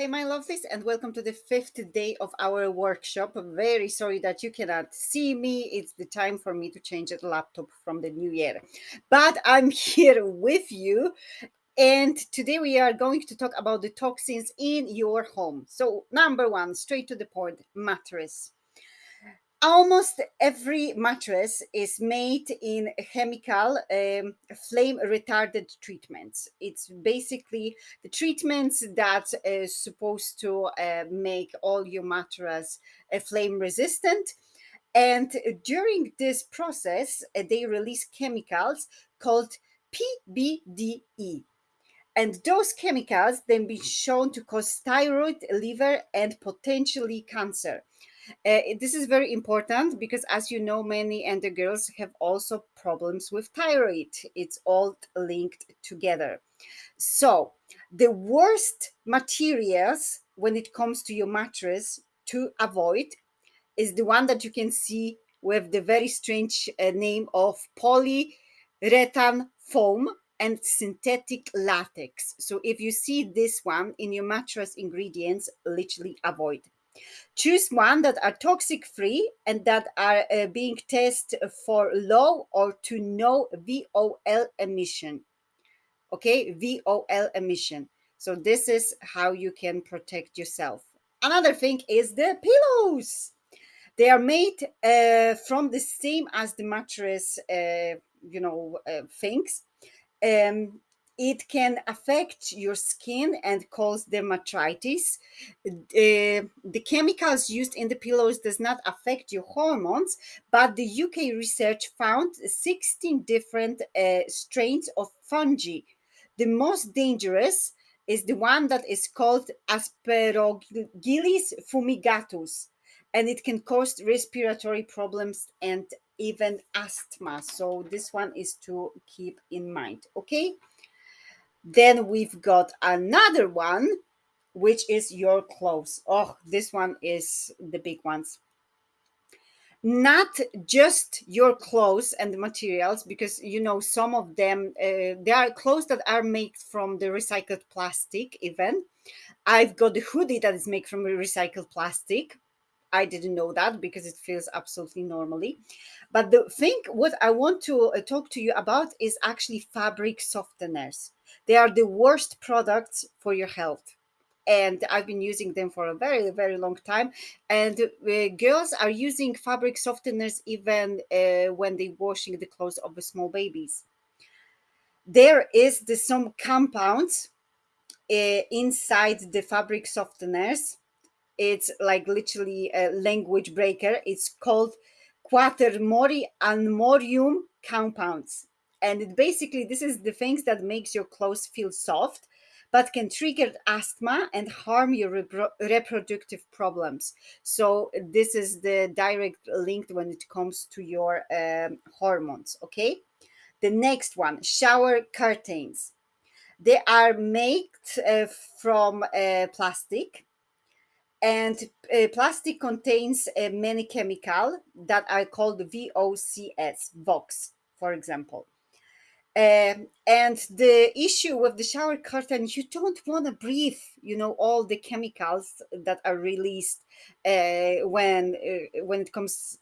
Hey, my lovelies, and welcome to the fifth day of our workshop. I'm very sorry that you cannot see me. It's the time for me to change the laptop from the new year. But I'm here with you. And today we are going to talk about the toxins in your home. So, number one, straight to the point mattress almost every mattress is made in chemical um, flame retarded treatments. It's basically the treatments that is supposed to uh, make all your mattress uh, flame resistant. And during this process uh, they release chemicals called pbde and those chemicals then be shown to cause thyroid liver and potentially cancer uh, this is very important because, as you know, many and the girls have also problems with thyroid. It's all linked together. So, the worst materials when it comes to your mattress to avoid is the one that you can see with the very strange uh, name of polyurethane foam and synthetic latex. So if you see this one in your mattress ingredients, literally avoid. Choose one that are toxic free and that are uh, being tested for low or to no VOL emission. Okay, VOL emission. So this is how you can protect yourself. Another thing is the pillows. They are made uh, from the same as the mattress, uh, you know, uh, things. Um, it can affect your skin and cause dermatitis. The chemicals used in the pillows does not affect your hormones, but the UK research found 16 different uh, strains of fungi. The most dangerous is the one that is called Aspergillus fumigatus, and it can cause respiratory problems and even asthma. So this one is to keep in mind, okay? Then we've got another one, which is your clothes. Oh, this one is the big ones. Not just your clothes and the materials, because you know some of them, uh, there are clothes that are made from the recycled plastic. Even I've got the hoodie that is made from recycled plastic. I didn't know that because it feels absolutely normally. But the thing, what I want to uh, talk to you about is actually fabric softeners. They are the worst products for your health. And I've been using them for a very, very long time. And uh, girls are using fabric softeners even uh, when they're washing the clothes of the small babies. There is the, some compounds uh, inside the fabric softeners it's like literally a language breaker. It's called quaternary ammonium compounds. And it basically, this is the things that makes your clothes feel soft, but can trigger asthma and harm your repro reproductive problems. So this is the direct link when it comes to your um, hormones, okay? The next one, shower curtains. They are made uh, from uh, plastic and uh, plastic contains uh, many chemical that are called VOCs, VOX, for example. Um, and the issue with the shower curtain, you don't want to breathe, you know, all the chemicals that are released uh, when uh, when it comes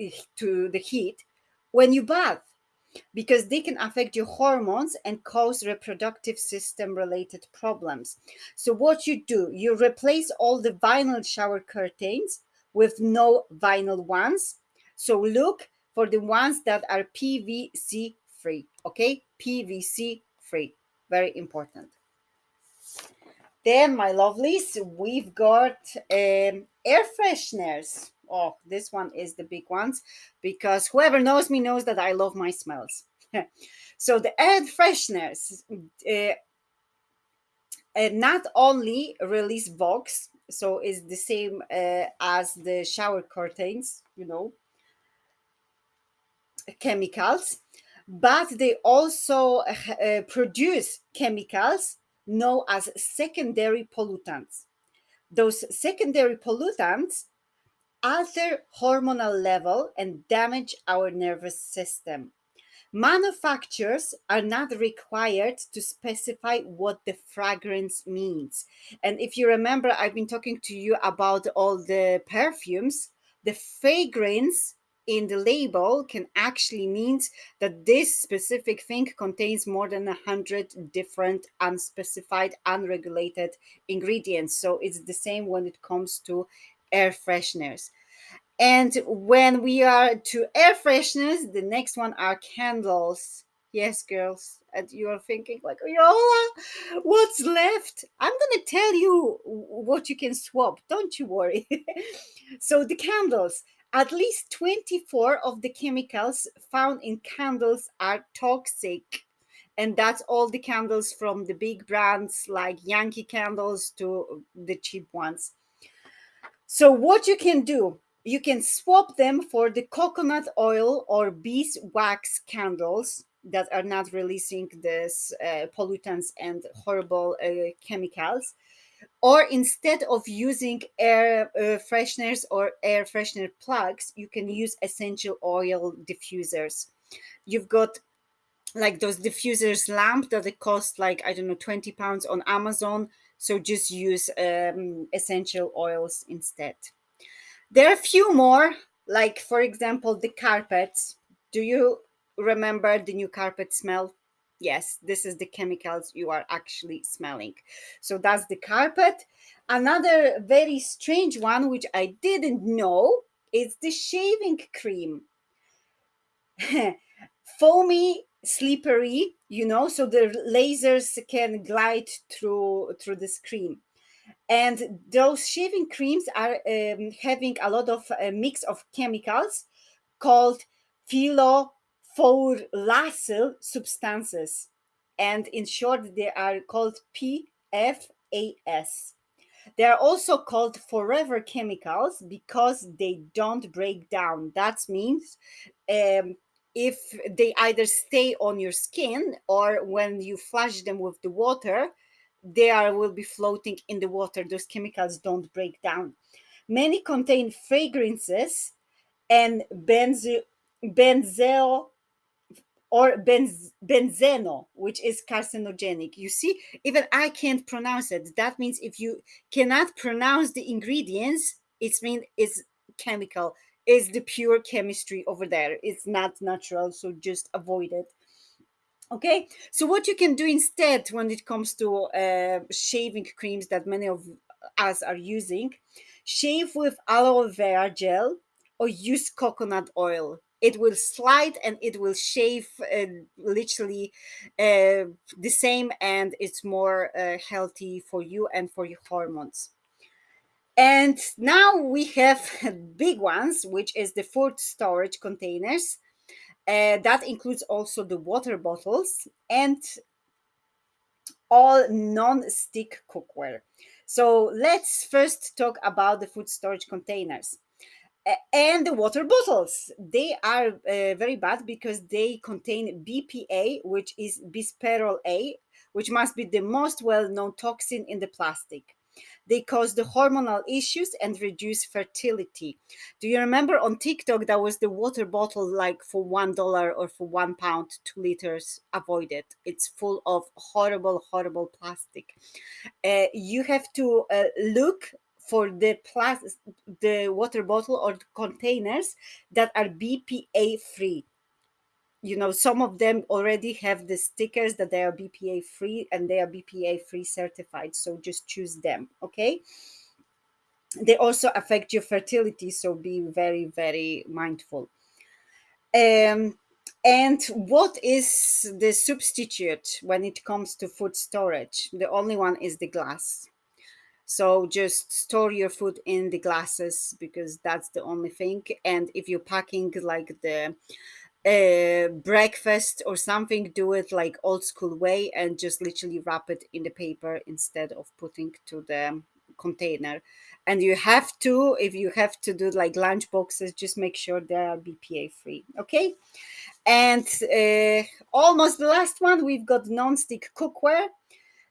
uh, to the heat when you bath because they can affect your hormones and cause reproductive system related problems. So, what you do, you replace all the vinyl shower curtains with no vinyl ones. So, look for the ones that are PVC free. Okay, PVC free, very important. Then, my lovelies, we've got um, air fresheners oh, this one is the big ones because whoever knows me knows that I love my smells. so the air fresheners uh, uh, not only release Vox, so it's the same uh, as the shower curtains, you know, chemicals, but they also uh, produce chemicals known as secondary pollutants. Those secondary pollutants alter hormonal level and damage our nervous system. manufacturers are not required to specify what the fragrance means. And if you remember, I've been talking to you about all the perfumes, the fragrance in the label can actually mean that this specific thing contains more than a hundred different unspecified unregulated ingredients so it's the same when it comes to air fresheners and when we are to air fresheners, the next one are candles. Yes, girls. And you are thinking, like, Yola, what's left? I'm to tell you what you can swap. Don't you worry. so, the candles, at least 24 of the chemicals found in candles are toxic. And that's all the candles from the big brands like Yankee candles to the cheap ones. So, what you can do, you can swap them for the coconut oil or beeswax candles that are not releasing these uh, pollutants and horrible uh, chemicals. Or instead of using air uh, fresheners or air freshener plugs you can use essential oil diffusers. You've got like those diffusers lamp that it cost like i don't know 20 pounds on amazon so just use um, essential oils instead there are a few more, like for example, the carpets. Do you remember the new carpet smell? Yes, this is the chemicals you are actually smelling. So that's the carpet. Another very strange one, which I didn't know, is the shaving cream. Foamy, slippery, you know, so the lasers can glide through through the cream and those shaving creams are um, having a lot of a uh, mix of chemicals called polyfluoroalkyl substances. And in short they are called pfas they are also called forever chemicals because they don't break down. That means um, if they either stay on your skin or when you flush them with the water they are will be floating in the water. Those chemicals don't break down. Many contain fragrances and benzo or benz, benzeno which is carcinogenic. You see even i can't pronounce it. That means if you cannot pronounce the ingredients it means it's chemical is the pure chemistry over there it's not natural so just avoid it Okay, so what you can do instead when it comes to uh, shaving creams that many of us are using, shave with aloe vera gel or use coconut oil. It will slide and it will shave uh, literally uh, the same, and it's more uh, healthy for you and for your hormones. And now we have big ones, which is the food storage containers uh, that includes also the water bottles and all non-stick cookware. So let's first talk about the food storage containers and the water bottles. They are uh, very bad because they contain BPA, which is bisphenol A, which must be the most well-known toxin in the plastic. They cause the hormonal issues and reduce fertility. Do you remember on TikTok that was the water bottle like for one dollar or for one pound, two liters? Avoid it. It's full of horrible, horrible plastic. Uh, you have to uh, look for the plastic, the water bottle or containers that are BPA free you know some of them already have the stickers that they are bpa free and they are bpa free certified so just choose them okay? They also affect your fertility so be very very mindful. Um, and what is the substitute when it comes to food storage? The only one is the glass. So just store your food in the glasses because that's the only thing. And if you're packing like the uh, breakfast or something do it like old school way and just literally wrap it in the paper instead of putting to the container. And you have to if you have to do like lunch boxes just make sure they are bpa free okay? And uh, almost the last one we've got non-stick cookware.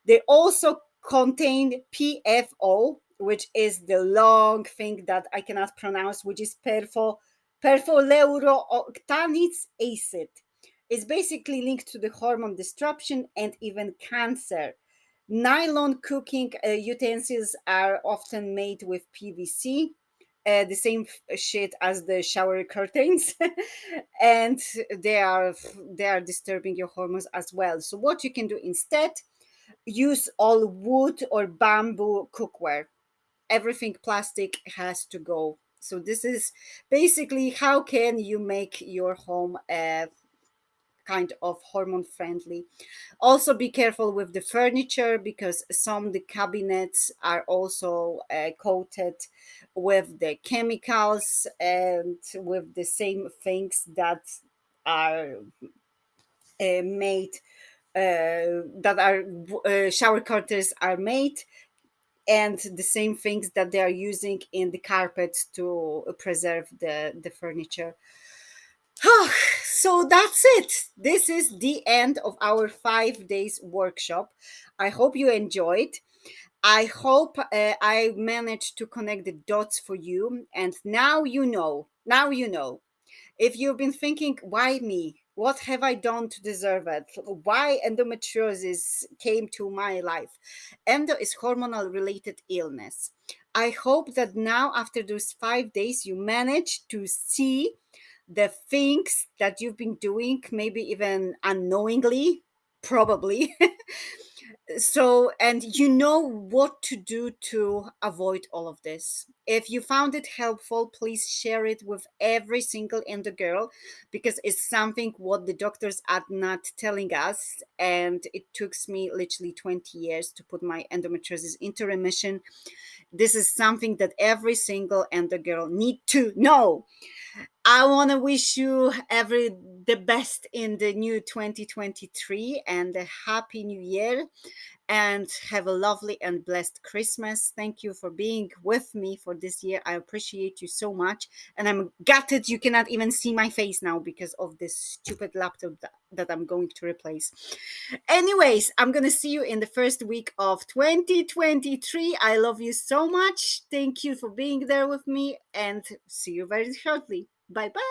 They also contain pfo which is the long thing that i cannot pronounce which is perfo perfluorooctanic acid. is basically linked to the hormone disruption and even cancer. Nylon cooking uh, utensils are often made with PVC, uh, the same shit as the shower curtains, and they are they are disturbing your hormones as well. So what you can do instead, use all wood or bamboo cookware. Everything plastic has to go. So this is basically how can you make your home uh, kind of hormone friendly. Also be careful with the furniture because some the cabinets are also uh, coated with the chemicals and with the same things that are uh, made uh, that are uh, shower curtains are made and the same things that they are using in the carpet to preserve the the furniture so that's it. This is the end of our five days workshop. I hope you enjoyed. I hope uh, I managed to connect the dots for you. And now you know. Now you know. If you've been thinking, why me? What have I done to deserve it? Why endometriosis came to my life? Endo is hormonal related illness. I hope that now, after those five days, you manage to see the things that you've been doing, maybe even unknowingly, probably. so, and you know what to do to avoid all of this. If you found it helpful, please share it with every single endo girl because it's something what the doctors are not telling us. And it took me literally 20 years to put my endometriosis into remission. This is something that every single endo girl need to know. I want to wish you every the best in the new 2023 and a happy new year and have a lovely and blessed Christmas. Thank you for being with me for this year. I appreciate you so much. And I'm gutted you cannot even see my face now because of this stupid laptop that, that I'm going to replace. Anyways, I'm going to see you in the first week of 2023. I love you so much. Thank you for being there with me and see you very shortly. Bye bye.